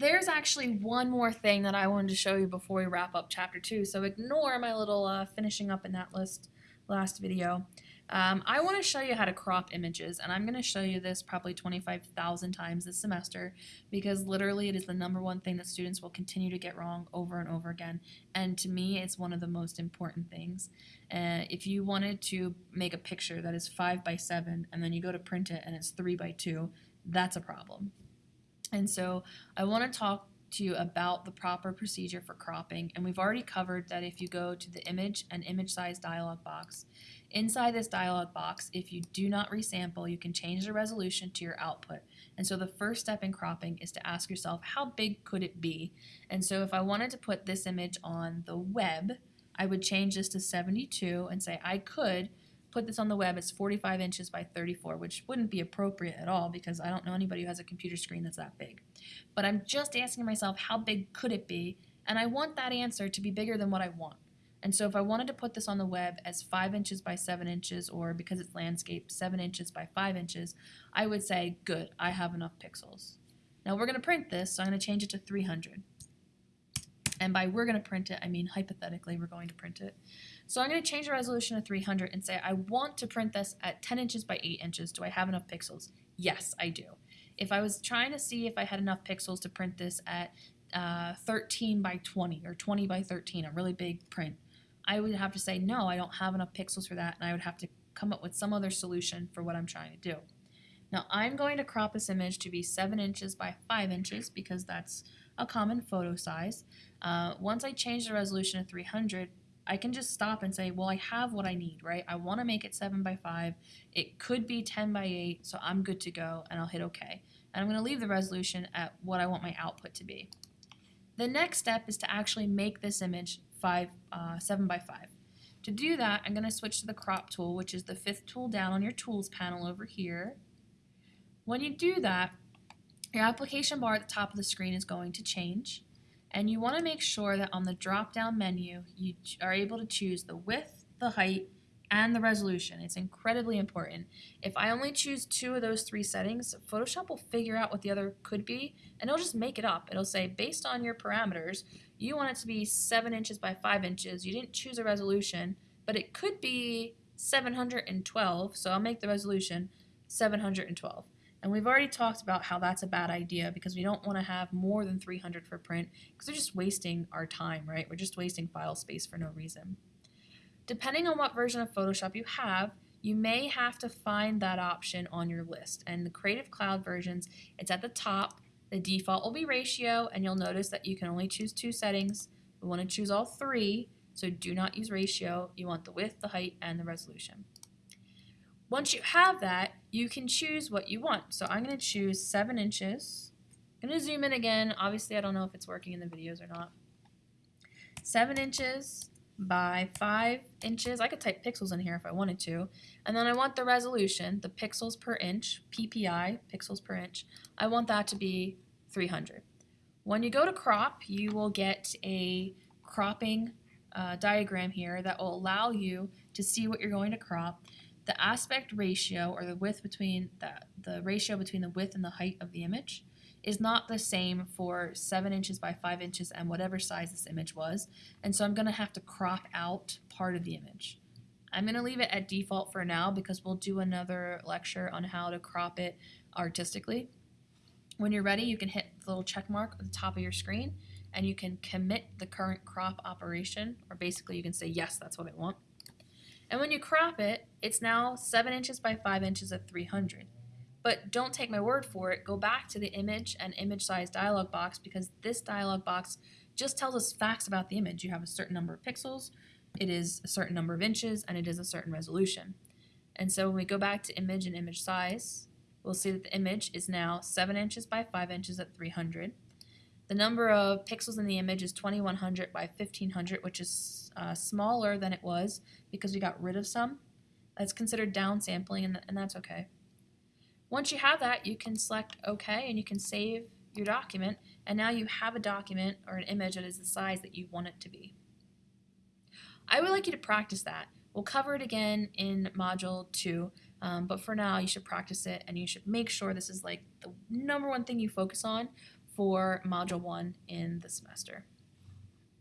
There's actually one more thing that I wanted to show you before we wrap up chapter two, so ignore my little uh, finishing up in that list last video. Um, I want to show you how to crop images, and I'm going to show you this probably 25,000 times this semester because literally it is the number one thing that students will continue to get wrong over and over again. And to me, it's one of the most important things. Uh, if you wanted to make a picture that is 5 by 7 and then you go to print it and it's 3 by 2, that's a problem. And so I want to talk to you about the proper procedure for cropping. And we've already covered that if you go to the image and image size dialog box, inside this dialog box, if you do not resample, you can change the resolution to your output. And so the first step in cropping is to ask yourself, how big could it be? And so if I wanted to put this image on the web, I would change this to 72 and say I could put this on the web, it's 45 inches by 34, which wouldn't be appropriate at all because I don't know anybody who has a computer screen that's that big. But I'm just asking myself, how big could it be? And I want that answer to be bigger than what I want. And so if I wanted to put this on the web as 5 inches by 7 inches, or because it's landscape, 7 inches by 5 inches, I would say, good, I have enough pixels. Now we're going to print this, so I'm going to change it to 300. And by we're going to print it, I mean hypothetically we're going to print it. So I'm going to change the resolution to 300 and say I want to print this at 10 inches by 8 inches. Do I have enough pixels? Yes, I do. If I was trying to see if I had enough pixels to print this at uh, 13 by 20 or 20 by 13, a really big print, I would have to say no, I don't have enough pixels for that, and I would have to come up with some other solution for what I'm trying to do. Now I'm going to crop this image to be 7 inches by 5 inches because that's a common photo size. Uh, once I change the resolution to 300, I can just stop and say, well, I have what I need, right? I want to make it 7 by 5. It could be 10 by 8, so I'm good to go, and I'll hit OK. And I'm going to leave the resolution at what I want my output to be. The next step is to actually make this image five, uh, 7 by 5. To do that, I'm going to switch to the crop tool, which is the fifth tool down on your tools panel over here. When you do that, your application bar at the top of the screen is going to change. And you want to make sure that on the drop-down menu, you are able to choose the width, the height, and the resolution. It's incredibly important. If I only choose two of those three settings, Photoshop will figure out what the other could be, and it'll just make it up. It'll say, based on your parameters, you want it to be 7 inches by 5 inches. You didn't choose a resolution, but it could be 712, so I'll make the resolution 712. And we've already talked about how that's a bad idea because we don't want to have more than 300 for print because we're just wasting our time, right? We're just wasting file space for no reason. Depending on what version of Photoshop you have, you may have to find that option on your list. And the Creative Cloud versions, it's at the top. The default will be ratio, and you'll notice that you can only choose two settings. We want to choose all three, so do not use ratio. You want the width, the height, and the resolution. Once you have that, you can choose what you want. So I'm going to choose 7 inches. I'm going to zoom in again. Obviously, I don't know if it's working in the videos or not. 7 inches by 5 inches. I could type pixels in here if I wanted to. And then I want the resolution, the pixels per inch, PPI, pixels per inch. I want that to be 300. When you go to crop, you will get a cropping uh, diagram here that will allow you to see what you're going to crop the aspect ratio or the width between the, the ratio between the width and the height of the image is not the same for 7 inches by 5 inches and whatever size this image was. And so I'm going to have to crop out part of the image. I'm going to leave it at default for now because we'll do another lecture on how to crop it artistically. When you're ready, you can hit the little check mark at the top of your screen and you can commit the current crop operation, or basically you can say, yes, that's what I want. And when you crop it, it's now 7 inches by 5 inches at 300. But don't take my word for it. Go back to the image and image size dialog box because this dialog box just tells us facts about the image. You have a certain number of pixels, it is a certain number of inches, and it is a certain resolution. And so when we go back to image and image size, we'll see that the image is now 7 inches by 5 inches at 300. The number of pixels in the image is 2100 by 1500, which is uh, smaller than it was because we got rid of some. That's considered downsampling, and, and that's okay. Once you have that, you can select OK, and you can save your document, and now you have a document or an image that is the size that you want it to be. I would like you to practice that. We'll cover it again in Module 2, um, but for now you should practice it, and you should make sure this is like the number one thing you focus on for Module 1 in the semester.